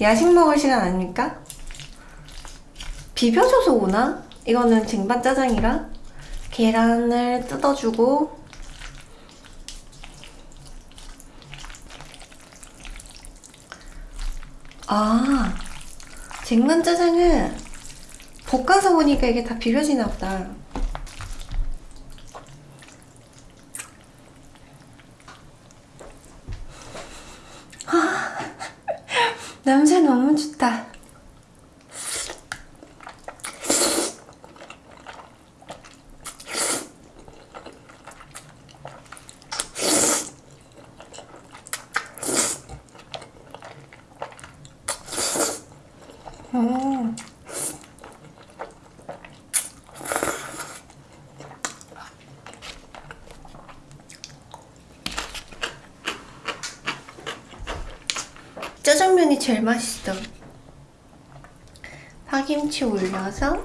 야식 먹을 시간 아닙니까? 비벼줘서 오나? 이거는 쟁반 짜장이라 계란을 뜯어주고 아 쟁반 짜장은 볶아서 보니까 이게 다 비벼지나 보다 냄새 너무 좋다 짜장면이 제일 맛있어. 파김치 올려서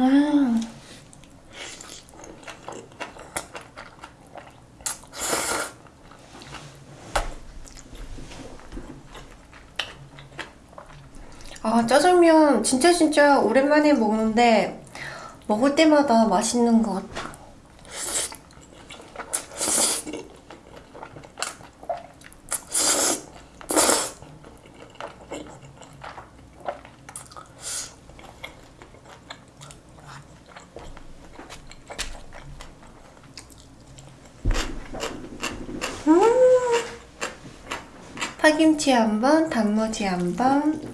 음. 아 짜장면 진짜 진짜 오랜만에 먹는데 먹을 때마다 맛있는 것 같아. 음 파김치 한 번, 단무지 한 번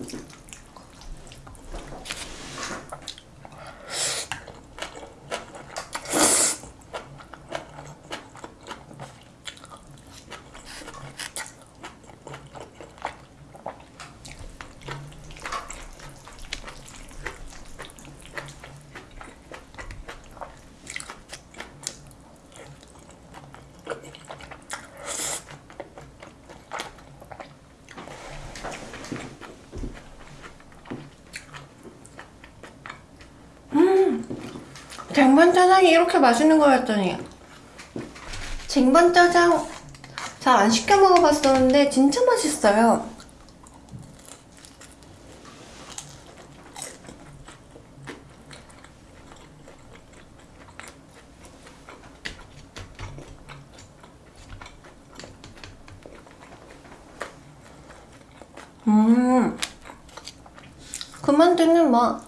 쟁반짜장이 이렇게 맛있는 거였더니. 쟁반짜장 잘 안 시켜 먹어봤었는데 진짜 맛있어요. 음. 그만두는 뭐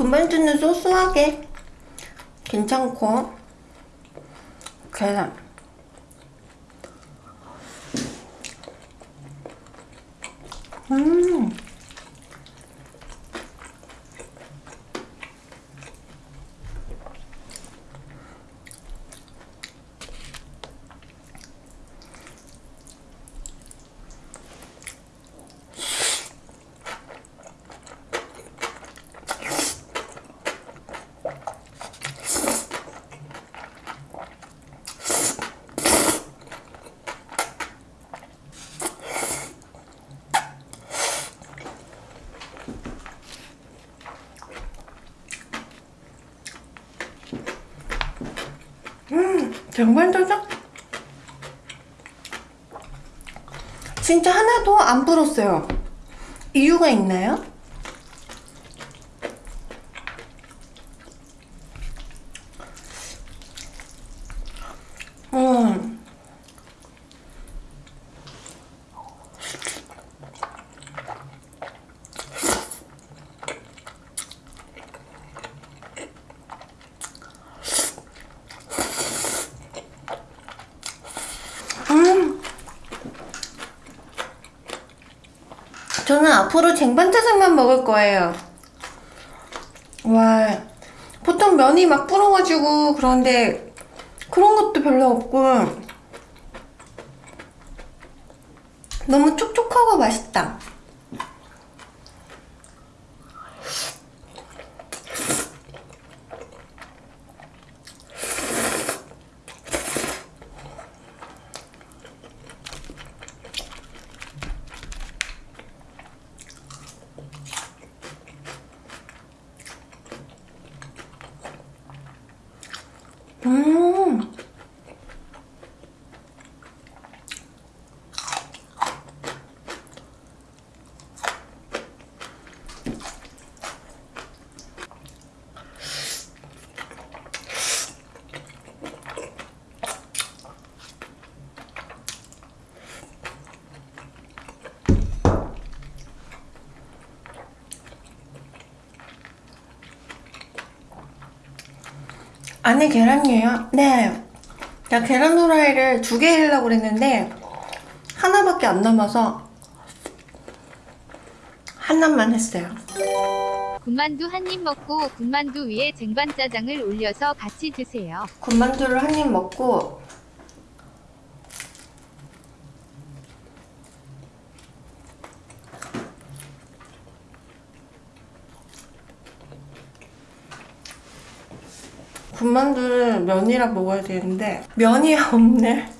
군만두는 소소하게. 괜찮고. 계란 음 쟁반짜장? 진짜 하나도 안 불었어요 이유가 있나요? 음. 음. 저는 앞으로 쟁반짜장만 먹을 거예요. 와, 보통 면이 막 불어가지고 그런데 그런 것도 별로 없고 너무 촉촉하고 맛있다. pão. 안에 계란이에요? 네. 나 계란 후라이를 두개 하려고 그랬는데 하나밖에 안 남아서 하나만 했어요. 군만두 한 입 먹고 군만두 위에 쟁반짜장을 올려서 같이 드세요. 군만두를 한 입 먹고 군만두를 면이랑 먹어야 되는데 면이 없네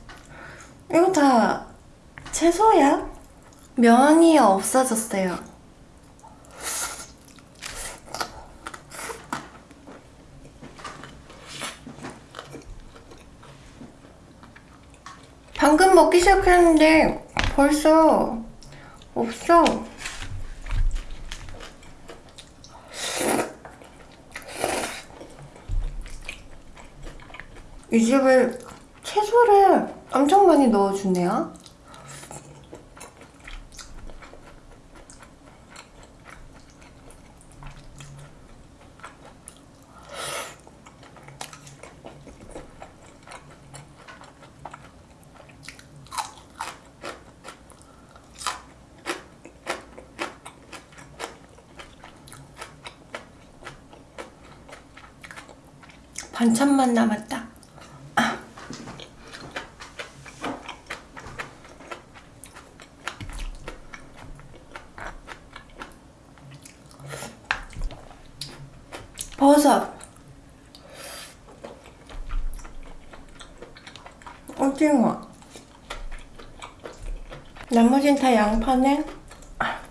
이거 다 채소야? 면이 없어졌어요 방금 먹기 시작했는데 벌써 없어. 이 집에 채소를 엄청 많이 넣어주네요. 반찬만 남았다. 아. 버섯. 오징어. 나머진 다 양파네. 아.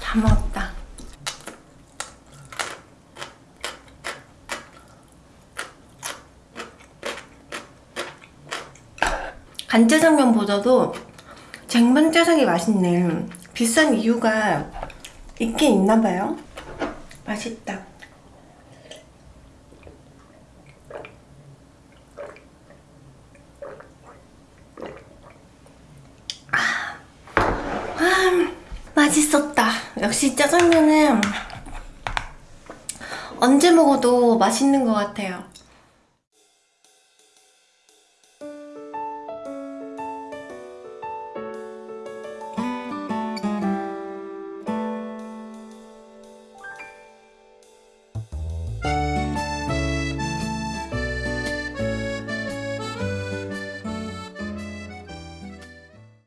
다 먹었다. 간짜장면보다도 쟁반짜장이 맛있네. 비싼 이유가 있긴 있나 봐요. 맛있다. 맛있었다. 역시 짜장면은 언제 먹어도 맛있는 것 같아요.